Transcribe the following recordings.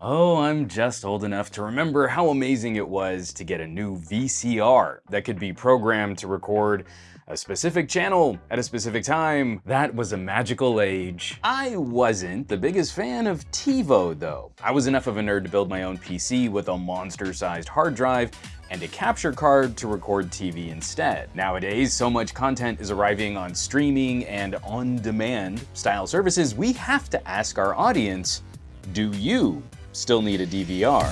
Oh, I'm just old enough to remember how amazing it was to get a new VCR that could be programmed to record a specific channel at a specific time. That was a magical age. I wasn't the biggest fan of TiVo though. I was enough of a nerd to build my own PC with a monster-sized hard drive and a capture card to record TV instead. Nowadays, so much content is arriving on streaming and on-demand style services, we have to ask our audience, do you still need a DVR.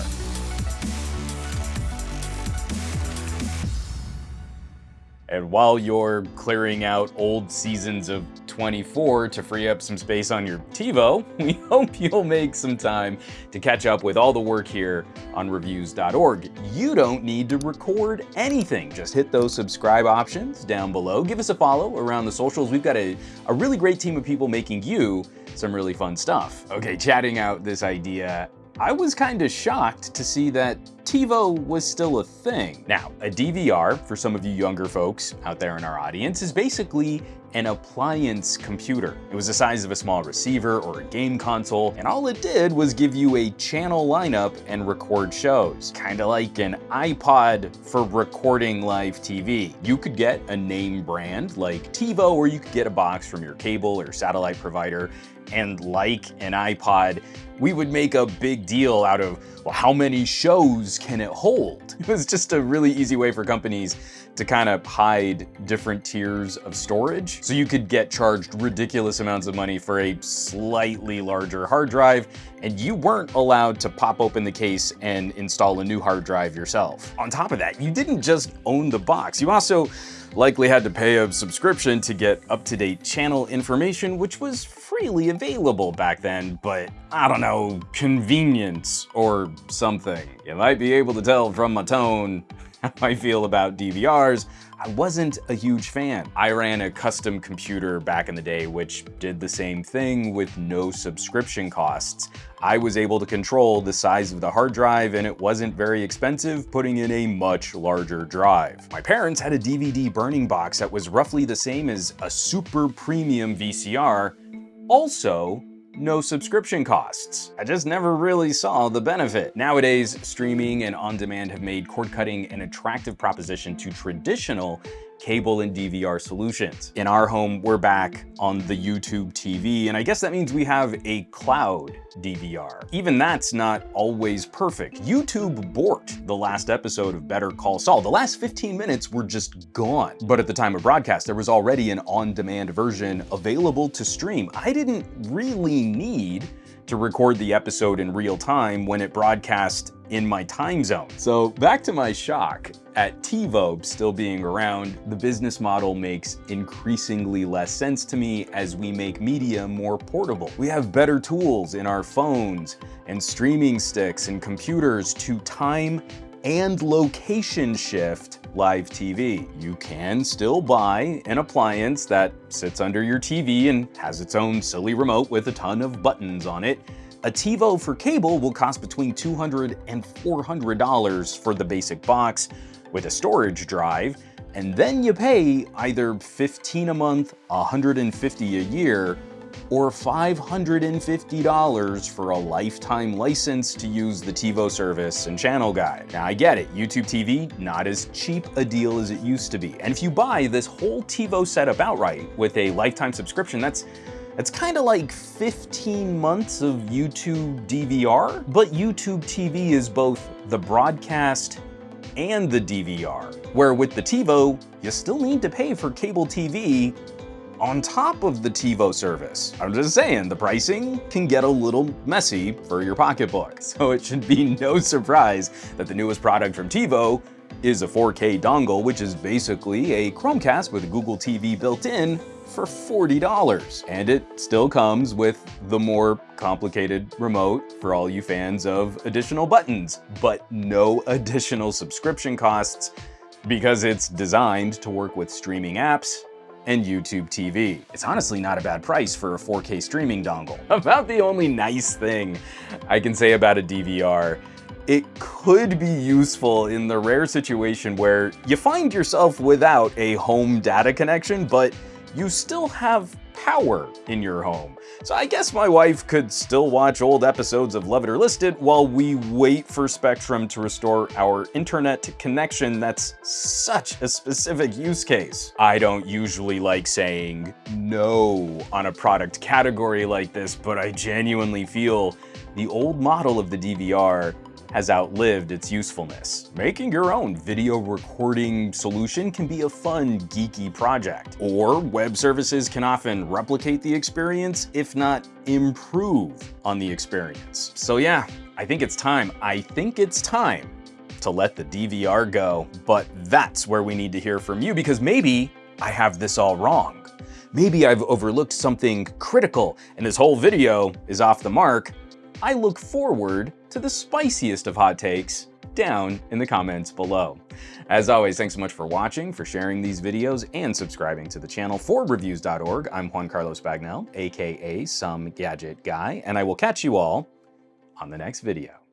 And while you're clearing out old seasons of 24 to free up some space on your TiVo, we hope you'll make some time to catch up with all the work here on reviews.org. You don't need to record anything. Just hit those subscribe options down below. Give us a follow around the socials. We've got a, a really great team of people making you some really fun stuff. Okay, chatting out this idea I was kind of shocked to see that TiVo was still a thing. Now, a DVR, for some of you younger folks out there in our audience, is basically an appliance computer. It was the size of a small receiver or a game console, and all it did was give you a channel lineup and record shows. Kinda like an iPod for recording live TV. You could get a name brand like TiVo, or you could get a box from your cable or satellite provider, and like an iPod, we would make a big deal out of, well, how many shows can it hold? It was just a really easy way for companies to kind of hide different tiers of storage. So you could get charged ridiculous amounts of money for a slightly larger hard drive, and you weren't allowed to pop open the case and install a new hard drive yourself. On top of that, you didn't just own the box, you also likely had to pay a subscription to get up-to-date channel information, which was freely available back then, but I don't know, convenience or something. You might be able to tell from my tone how I feel about DVRs, I wasn't a huge fan. I ran a custom computer back in the day which did the same thing with no subscription costs. I was able to control the size of the hard drive and it wasn't very expensive putting in a much larger drive. My parents had a DVD burning box that was roughly the same as a super premium VCR, also no subscription costs. I just never really saw the benefit. Nowadays, streaming and on-demand have made cord cutting an attractive proposition to traditional cable and DVR solutions. In our home, we're back on the YouTube TV, and I guess that means we have a cloud DVR. Even that's not always perfect. YouTube borked the last episode of Better Call Saul. The last 15 minutes were just gone. But at the time of broadcast, there was already an on-demand version available to stream. I didn't really need to record the episode in real time when it broadcast in my time zone. So back to my shock at TiVo still being around, the business model makes increasingly less sense to me as we make media more portable. We have better tools in our phones and streaming sticks and computers to time and location shift live TV. You can still buy an appliance that sits under your TV and has its own silly remote with a ton of buttons on it. A TiVo for cable will cost between $200 and $400 for the basic box with a storage drive, and then you pay either 15 a month, 150 a year, or $550 for a lifetime license to use the TiVo service and channel guide. Now I get it, YouTube TV, not as cheap a deal as it used to be. And if you buy this whole TiVo setup outright with a lifetime subscription, that's it's kind of like 15 months of YouTube DVR, but YouTube TV is both the broadcast and the DVR, where with the TiVo, you still need to pay for cable TV on top of the TiVo service. I'm just saying, the pricing can get a little messy for your pocketbook, so it should be no surprise that the newest product from TiVo is a 4K dongle, which is basically a Chromecast with Google TV built in for $40. And it still comes with the more complicated remote for all you fans of additional buttons, but no additional subscription costs because it's designed to work with streaming apps and YouTube TV. It's honestly not a bad price for a 4K streaming dongle. About the only nice thing I can say about a DVR it could be useful in the rare situation where you find yourself without a home data connection, but you still have power in your home. So I guess my wife could still watch old episodes of Love It or List It while we wait for Spectrum to restore our internet connection. That's such a specific use case. I don't usually like saying no on a product category like this, but I genuinely feel the old model of the DVR has outlived its usefulness. Making your own video recording solution can be a fun, geeky project. Or web services can often replicate the experience, if not improve on the experience. So yeah, I think it's time. I think it's time to let the DVR go. But that's where we need to hear from you because maybe I have this all wrong. Maybe I've overlooked something critical and this whole video is off the mark. I look forward to the spiciest of hot takes down in the comments below. As always, thanks so much for watching, for sharing these videos, and subscribing to the channel for Reviews.org. I'm Juan Carlos Bagnell, aka Some Gadget Guy, and I will catch you all on the next video.